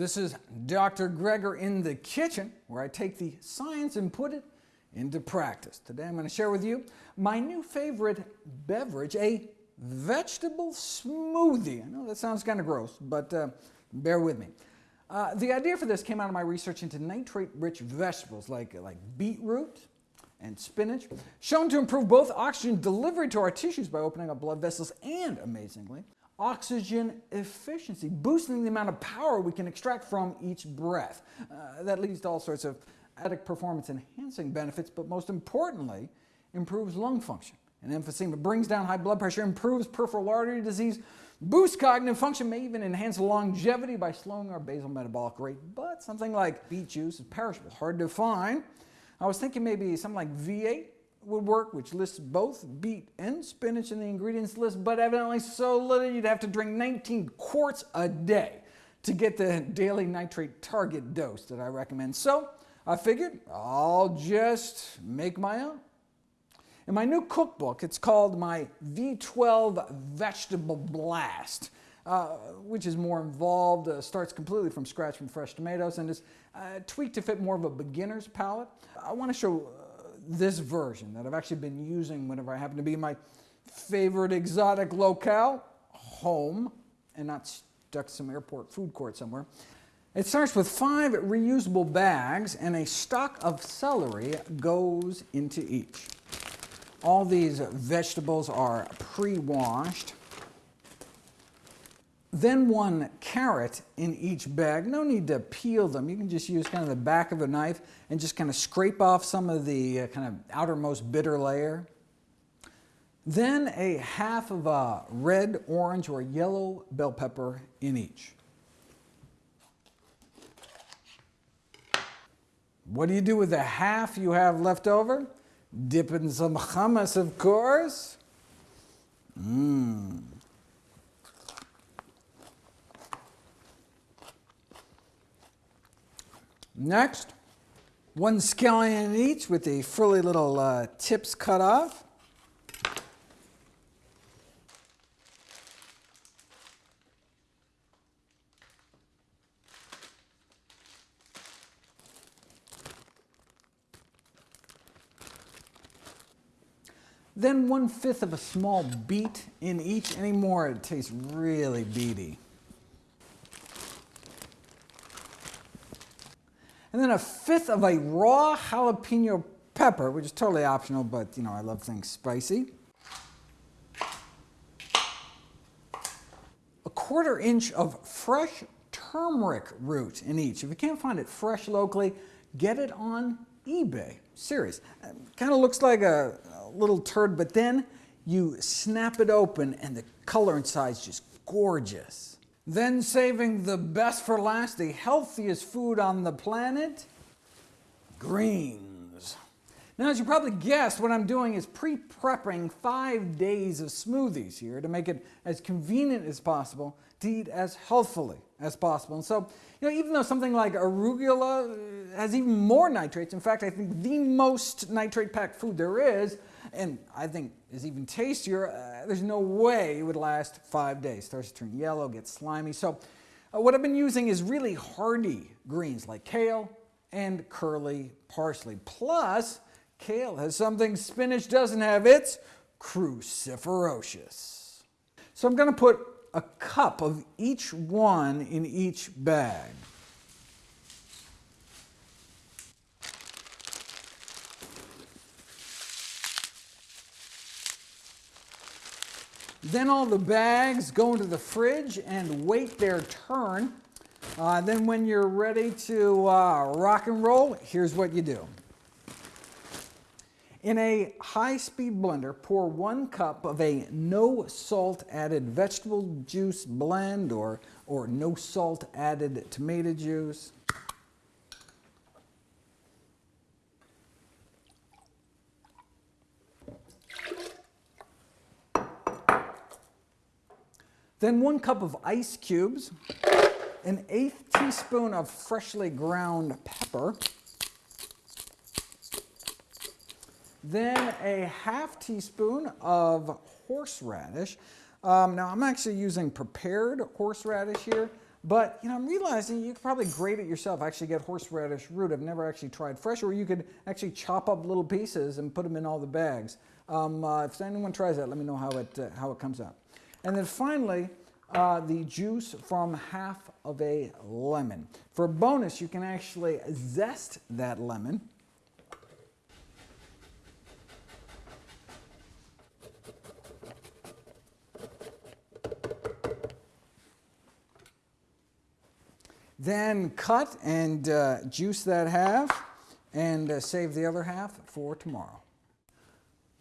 This is Dr. Greger in the kitchen, where I take the science and put it into practice. Today I'm going to share with you my new favorite beverage, a vegetable smoothie. I know that sounds kind of gross, but uh, bear with me. Uh, the idea for this came out of my research into nitrate-rich vegetables like, like beetroot and spinach, shown to improve both oxygen delivery to our tissues by opening up blood vessels and, amazingly, oxygen efficiency, boosting the amount of power we can extract from each breath. Uh, that leads to all sorts of added performance enhancing benefits, but most importantly, improves lung function and emphysema, brings down high blood pressure, improves peripheral artery disease, boosts cognitive function, may even enhance longevity by slowing our basal metabolic rate. But something like beet juice is perishable, hard to find. I was thinking maybe something like V8 would work, which lists both beet and spinach in the ingredients list, but evidently so little you'd have to drink 19 quarts a day to get the daily nitrate target dose that I recommend. So I figured I'll just make my own. In my new cookbook, it's called my V12 Vegetable Blast, uh, which is more involved, uh, starts completely from scratch from fresh tomatoes, and is uh, tweaked to fit more of a beginner's palate. I want to show this version that I've actually been using whenever I happen to be in my favorite exotic locale, home, and not stuck some airport food court somewhere. It starts with five reusable bags and a stock of celery goes into each. All these vegetables are pre-washed. Then one carrot in each bag. No need to peel them. You can just use kind of the back of a knife and just kind of scrape off some of the uh, kind of outermost bitter layer. Then a half of a red, orange, or yellow bell pepper in each. What do you do with the half you have left over? Dip in some hummus, of course. Mmm. Next, one scallion each with the frilly little uh, tips cut off. Then one fifth of a small beet in each. Any more, it tastes really beety. And then a fifth of a raw jalapeno pepper, which is totally optional, but you know, I love things spicy. A quarter inch of fresh turmeric root in each. If you can't find it fresh locally, get it on eBay. Serious. Kind of looks like a, a little turd, but then you snap it open and the color inside is just gorgeous. Then saving the best for last, the healthiest food on the planet, greens. Now, as you probably guessed, what I'm doing is pre-prepping five days of smoothies here to make it as convenient as possible to eat as healthfully as possible. And so, you know, even though something like arugula has even more nitrates, in fact, I think the most nitrate-packed food there is, and I think is even tastier, uh, there's no way it would last five days. Starts to turn yellow, gets slimy. So uh, what I've been using is really hardy greens like kale and curly parsley. Plus, kale has something spinach doesn't have. It's cruciferous. So I'm going to put a cup of each one in each bag. Then all the bags go into the fridge and wait their turn. Uh, then when you're ready to uh, rock and roll, here's what you do. In a high-speed blender, pour one cup of a no salt added vegetable juice blend or, or no salt added tomato juice. Then one cup of ice cubes, an eighth teaspoon of freshly ground pepper, then a half teaspoon of horseradish. Um, now I'm actually using prepared horseradish here. But you know, I'm realizing you could probably grate it yourself. Actually, get horseradish root. I've never actually tried fresh, or you could actually chop up little pieces and put them in all the bags. Um, uh, if anyone tries that, let me know how it uh, how it comes out. And then finally, uh, the juice from half of a lemon. For a bonus, you can actually zest that lemon. Then cut and uh, juice that half and uh, save the other half for tomorrow.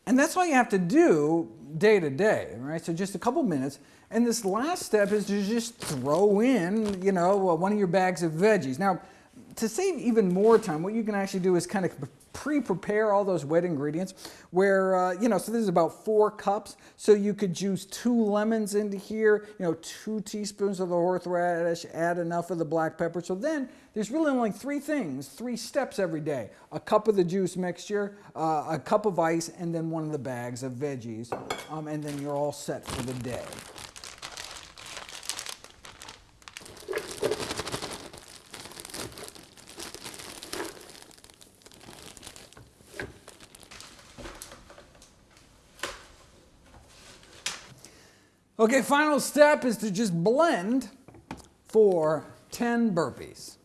And that's all you have to do day to day, right? So just a couple minutes. And this last step is to just throw in, you know, uh, one of your bags of veggies. Now, to save even more time, what you can actually do is kind of pre-prepare all those wet ingredients where, uh, you know, so this is about four cups. So you could juice two lemons into here, you know, two teaspoons of the horseradish, add enough of the black pepper. So then there's really only three things, three steps every day. A cup of the juice mixture, uh, a cup of ice, and then one of the bags of veggies. Um, and then you're all set for the day. Okay, final step is to just blend for 10 burpees.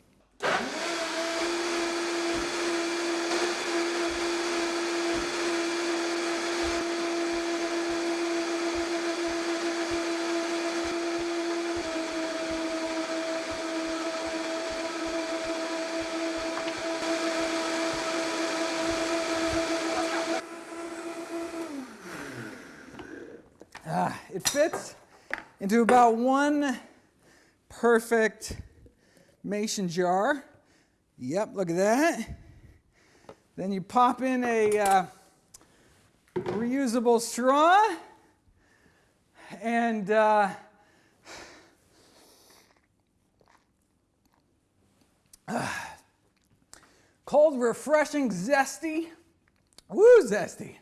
Uh, it fits into about one perfect mason jar. Yep, look at that. Then you pop in a uh, reusable straw and uh, cold, refreshing, zesty. Woo, zesty.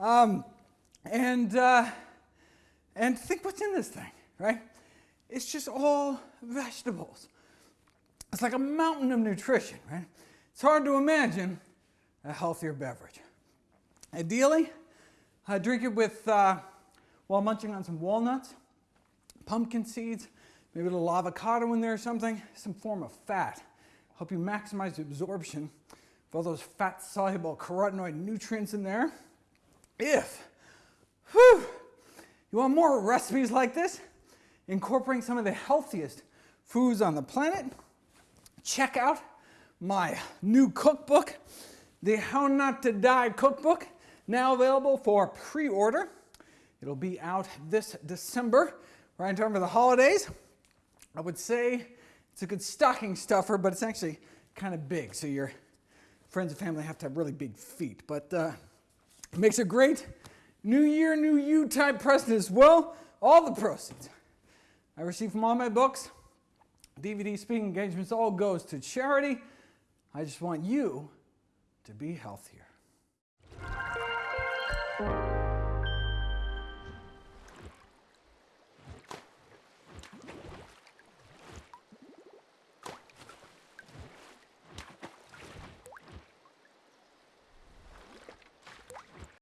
Um, and uh, and think what's in this thing, right? It's just all vegetables. It's like a mountain of nutrition, right? It's hard to imagine a healthier beverage. Ideally, I drink it with, uh, while munching on some walnuts, pumpkin seeds, maybe a little avocado in there or something, some form of fat. Help you maximize the absorption of all those fat-soluble carotenoid nutrients in there. If, whew, you want more recipes like this? Incorporating some of the healthiest foods on the planet? Check out my new cookbook, the How Not to Die cookbook, now available for pre-order. It'll be out this December, right in time for the holidays. I would say it's a good stocking stuffer, but it's actually kind of big, so your friends and family have to have really big feet. But uh, it makes a great new year, new you type presents. Well, all the proceeds I receive from all my books, DVD speaking engagements, all goes to charity. I just want you to be healthier.